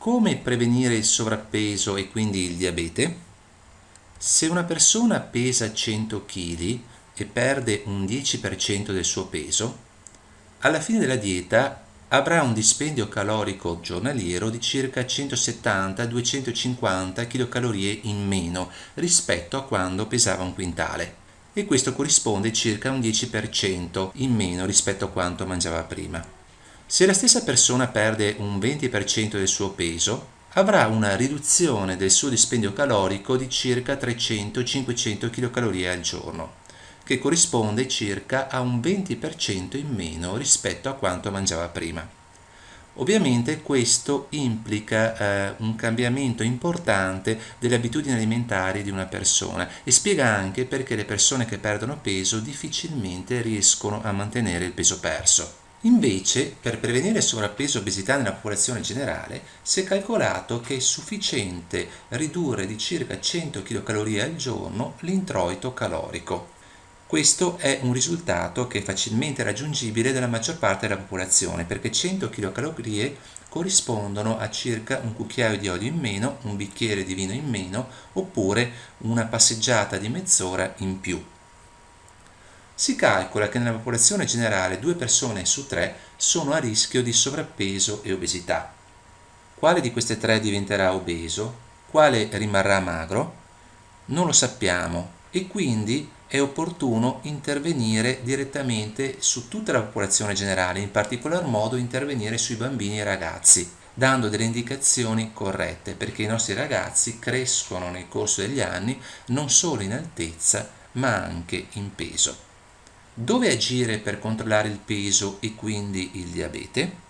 Come prevenire il sovrappeso e quindi il diabete? Se una persona pesa 100 kg e perde un 10% del suo peso, alla fine della dieta avrà un dispendio calorico giornaliero di circa 170-250 kcal in meno rispetto a quando pesava un quintale e questo corrisponde circa un 10% in meno rispetto a quanto mangiava prima. Se la stessa persona perde un 20% del suo peso, avrà una riduzione del suo dispendio calorico di circa 300-500 kcal al giorno, che corrisponde circa a un 20% in meno rispetto a quanto mangiava prima. Ovviamente questo implica eh, un cambiamento importante delle abitudini alimentari di una persona e spiega anche perché le persone che perdono peso difficilmente riescono a mantenere il peso perso. Invece, per prevenire sovrappeso e obesità nella popolazione generale, si è calcolato che è sufficiente ridurre di circa 100 kcal al giorno l'introito calorico. Questo è un risultato che è facilmente raggiungibile dalla maggior parte della popolazione, perché 100 kcal corrispondono a circa un cucchiaio di olio in meno, un bicchiere di vino in meno, oppure una passeggiata di mezz'ora in più. Si calcola che nella popolazione generale due persone su tre sono a rischio di sovrappeso e obesità. Quale di queste tre diventerà obeso? Quale rimarrà magro? Non lo sappiamo e quindi è opportuno intervenire direttamente su tutta la popolazione generale, in particolar modo intervenire sui bambini e ragazzi, dando delle indicazioni corrette, perché i nostri ragazzi crescono nel corso degli anni non solo in altezza, ma anche in peso. Dove agire per controllare il peso e quindi il diabete?